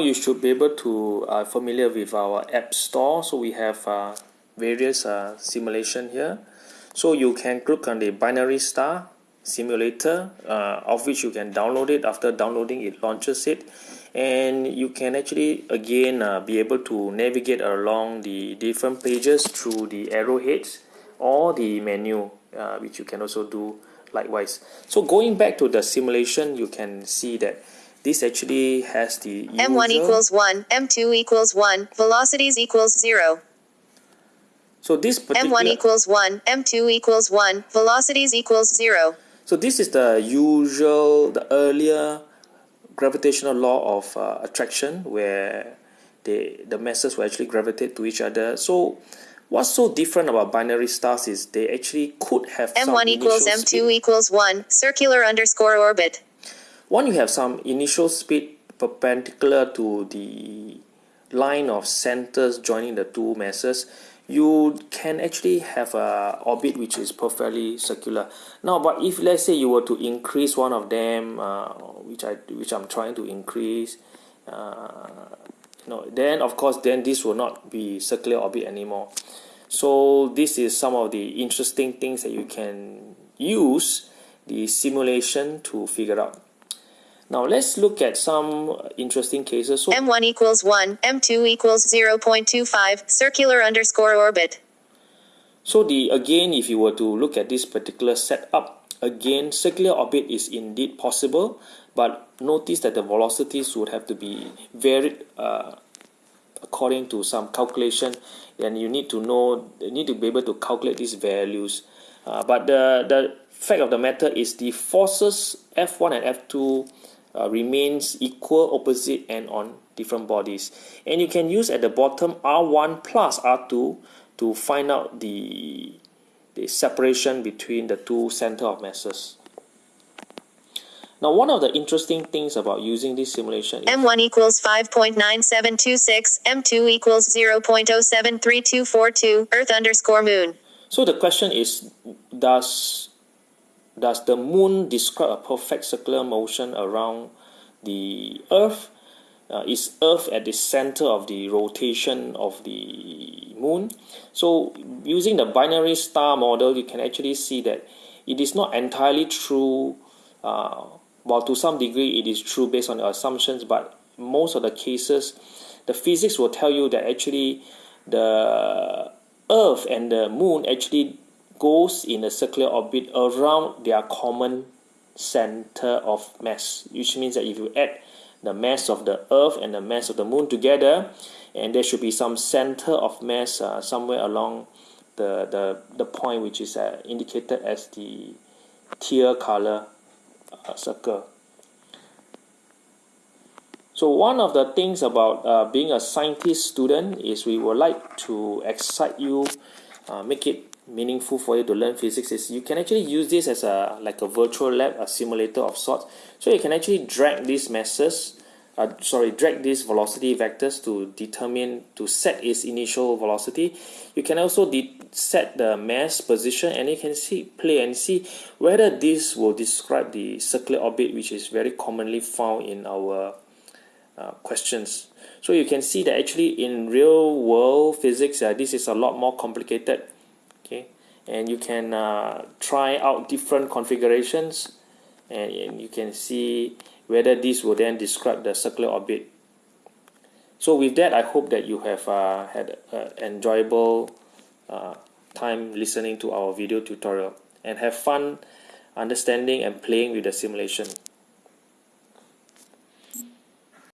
you should be able to uh, familiar with our app store. So we have uh, various uh, simulation here. So you can click on the binary star simulator uh, of which you can download it. After downloading it launches it. And you can actually again uh, be able to navigate along the different pages through the arrowheads or the menu uh, which you can also do likewise. So going back to the simulation you can see that this actually has the M1 equals 1, M2 equals 1, velocities equals 0. so this particular M1 equals 1, M2 equals 1, velocities equals 0. So this is the usual, the earlier gravitational law of uh, attraction where they, the masses will actually gravitate to each other. So what's so different about binary stars is they actually could have some M1 equals M2 speed. equals 1, circular underscore orbit. One, you have some initial speed perpendicular to the line of centers joining the two masses. You can actually have a orbit which is perfectly circular. Now, but if let's say you were to increase one of them, uh, which I which I'm trying to increase, uh, you know, then of course then this will not be circular orbit anymore. So this is some of the interesting things that you can use the simulation to figure out. Now let's look at some interesting cases. So M1 equals 1, M2 equals 0.25, circular underscore orbit. So the again, if you were to look at this particular setup, again, circular orbit is indeed possible, but notice that the velocities would have to be varied uh, according to some calculation, and you need to know, you need to be able to calculate these values. Uh, but the the fact of the matter is the forces F1 and F2 uh, remains equal, opposite, and on different bodies. And you can use at the bottom R1 plus R2 to find out the, the separation between the two center of masses. Now, one of the interesting things about using this simulation is M1 equals 5.9726, M2 equals 0.073242, Earth underscore moon. so the question is does does the moon describe a perfect circular motion around the earth? Uh, is earth at the center of the rotation of the moon? So using the binary star model you can actually see that it is not entirely true. Uh, while to some degree it is true based on the assumptions but most of the cases the physics will tell you that actually the earth and the moon actually goes in a circular orbit around their common center of mass which means that if you add the mass of the earth and the mass of the moon together and there should be some center of mass uh, somewhere along the, the, the point which is uh, indicated as the teal color uh, circle. So one of the things about uh, being a scientist student is we would like to excite you, uh, make it meaningful for you to learn physics. Is you can actually use this as a like a virtual lab, a simulator of sorts. So you can actually drag these masses, uh, sorry, drag these velocity vectors to determine to set its initial velocity. You can also set the mass position, and you can see play and see whether this will describe the circular orbit, which is very commonly found in our uh, questions. So you can see that actually in real world physics, uh, this is a lot more complicated. Okay, and you can uh, try out different configurations, and, and you can see whether this will then describe the circular orbit. So with that, I hope that you have uh, had an enjoyable uh, time listening to our video tutorial and have fun understanding and playing with the simulation.